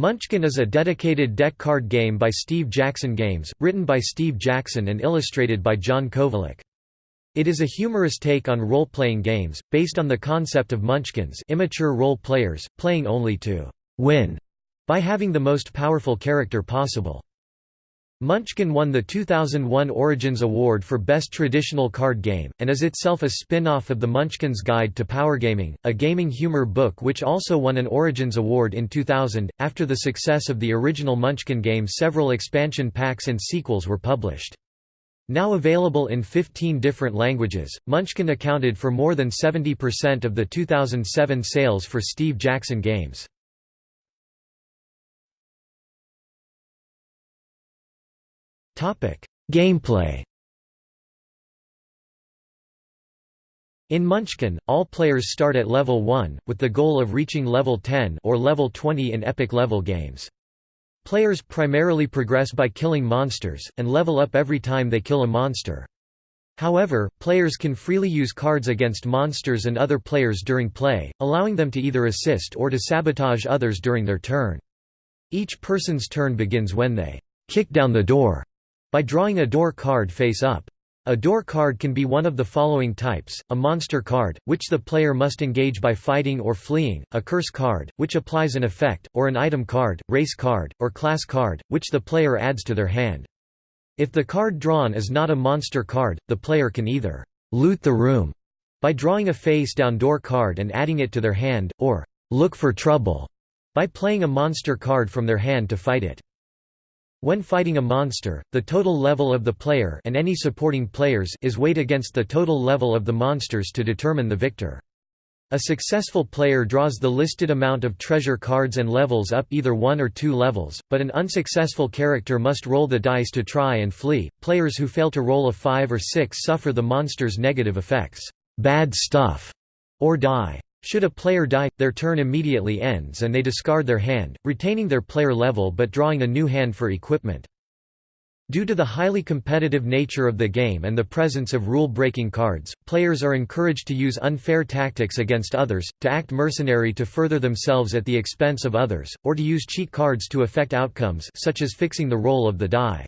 Munchkin is a dedicated deck card game by Steve Jackson Games, written by Steve Jackson and illustrated by John Kovalic. It is a humorous take on role-playing games, based on the concept of munchkins immature role players, playing only to «win» by having the most powerful character possible. Munchkin won the 2001 Origins Award for Best Traditional Card Game, and is itself a spin-off of the Munchkin's Guide to Powergaming, a gaming humor book which also won an Origins Award in 2000. After the success of the original Munchkin game several expansion packs and sequels were published. Now available in 15 different languages, Munchkin accounted for more than 70% of the 2007 sales for Steve Jackson Games. Gameplay In Munchkin, all players start at level 1, with the goal of reaching level 10 or level 20 in epic level games. Players primarily progress by killing monsters, and level up every time they kill a monster. However, players can freely use cards against monsters and other players during play, allowing them to either assist or to sabotage others during their turn. Each person's turn begins when they kick down the door by drawing a door card face up. A door card can be one of the following types, a monster card, which the player must engage by fighting or fleeing, a curse card, which applies an effect, or an item card, race card, or class card, which the player adds to their hand. If the card drawn is not a monster card, the player can either «loot the room» by drawing a face-down door card and adding it to their hand, or «look for trouble» by playing a monster card from their hand to fight it. When fighting a monster, the total level of the player and any supporting players is weighed against the total level of the monsters to determine the victor. A successful player draws the listed amount of treasure cards and levels up either one or two levels, but an unsuccessful character must roll the dice to try and flee. Players who fail to roll a 5 or 6 suffer the monster's negative effects, bad stuff, or die. Should a player die, their turn immediately ends and they discard their hand, retaining their player level but drawing a new hand for equipment. Due to the highly competitive nature of the game and the presence of rule-breaking cards, players are encouraged to use unfair tactics against others, to act mercenary to further themselves at the expense of others, or to use cheat cards to affect outcomes such as fixing the roll of the die.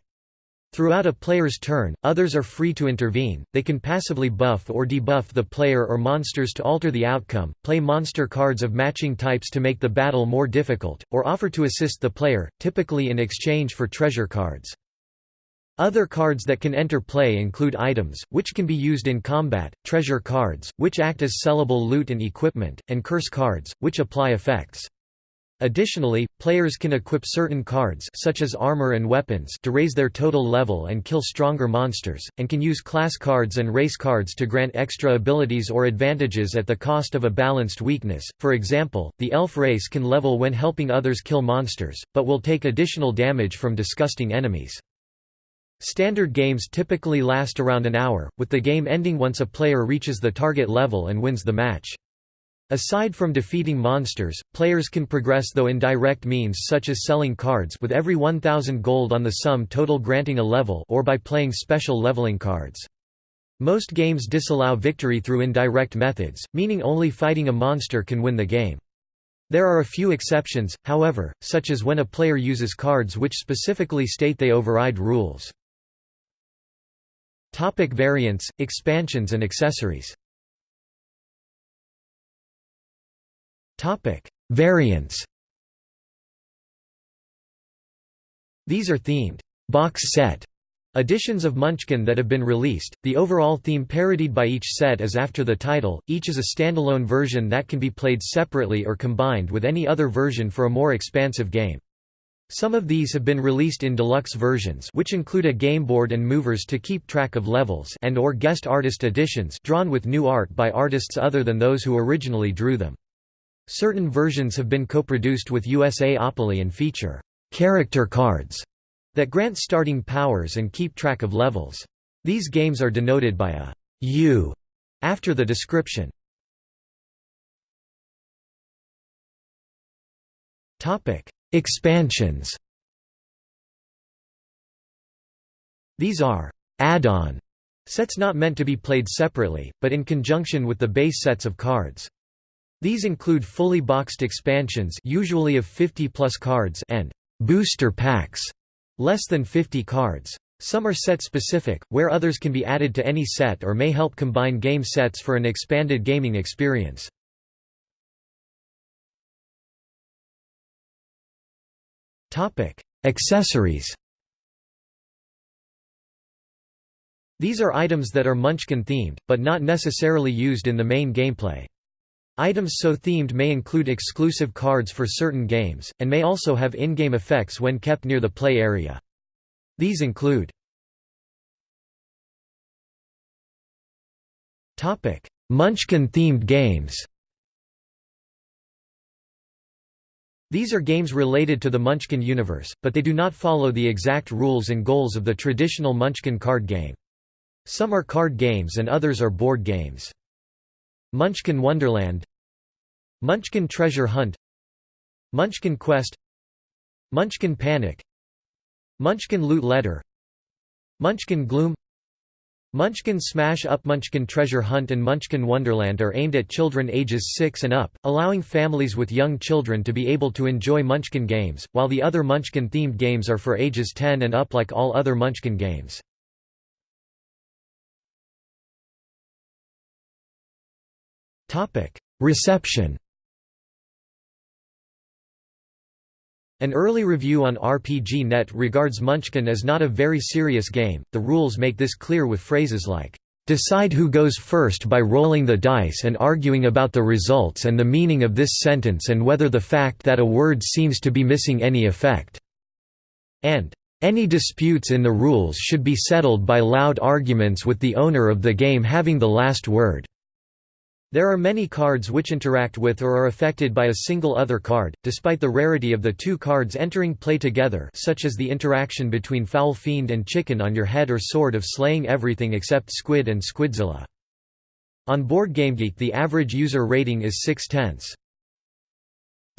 Throughout a player's turn, others are free to intervene, they can passively buff or debuff the player or monsters to alter the outcome, play monster cards of matching types to make the battle more difficult, or offer to assist the player, typically in exchange for treasure cards. Other cards that can enter play include items, which can be used in combat, treasure cards, which act as sellable loot and equipment, and curse cards, which apply effects. Additionally, players can equip certain cards such as armor and weapons to raise their total level and kill stronger monsters, and can use class cards and race cards to grant extra abilities or advantages at the cost of a balanced weakness. For example, the elf race can level when helping others kill monsters, but will take additional damage from disgusting enemies. Standard games typically last around an hour, with the game ending once a player reaches the target level and wins the match. Aside from defeating monsters, players can progress though indirect means such as selling cards with every 1000 gold on the sum total granting a level or by playing special leveling cards. Most games disallow victory through indirect methods, meaning only fighting a monster can win the game. There are a few exceptions, however, such as when a player uses cards which specifically state they override rules. Topic variants, expansions and accessories Variants These are themed box set editions of Munchkin that have been released. The overall theme parodied by each set is after the title, each is a standalone version that can be played separately or combined with any other version for a more expansive game. Some of these have been released in deluxe versions which include a game board and movers to keep track of levels and or guest artist editions drawn with new art by artists other than those who originally drew them. Certain versions have been co-produced with USAopoly and feature character cards that grant starting powers and keep track of levels. These games are denoted by a U after the description. Topic: Expansions. These are add-on sets not meant to be played separately, but in conjunction with the base sets of cards. These include fully boxed expansions usually of 50 plus cards and booster packs, less than 50 cards. Some are set-specific, where others can be added to any set or may help combine game sets for an expanded gaming experience. Accessories These are items that are Munchkin-themed, but not necessarily used in the main gameplay. Items so themed may include exclusive cards for certain games, and may also have in-game effects when kept near the play area. These include Munchkin-themed games These are games related to the Munchkin universe, but they do not follow the exact rules and goals of the traditional Munchkin card game. Some are card games and others are board games. Munchkin Wonderland Munchkin Treasure Hunt Munchkin Quest Munchkin Panic Munchkin Loot Letter Munchkin Gloom Munchkin Smash Up Munchkin Treasure Hunt and Munchkin Wonderland are aimed at children ages 6 and up, allowing families with young children to be able to enjoy Munchkin games, while the other Munchkin-themed games are for ages 10 and up like all other Munchkin games. Reception An early review on RPG.net regards Munchkin as not a very serious game. The rules make this clear with phrases like, Decide who goes first by rolling the dice and arguing about the results and the meaning of this sentence and whether the fact that a word seems to be missing any effect. And, Any disputes in the rules should be settled by loud arguments with the owner of the game having the last word. There are many cards which interact with or are affected by a single other card, despite the rarity of the two cards entering play together such as the interaction between Foul Fiend and Chicken on your head or Sword of slaying everything except Squid and Squidzilla. On BoardGameGeek the average user rating is 6 tenths.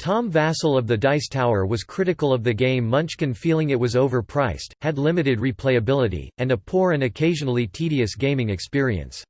Tom Vasel of the Dice Tower was critical of the game Munchkin feeling it was overpriced, had limited replayability, and a poor and occasionally tedious gaming experience.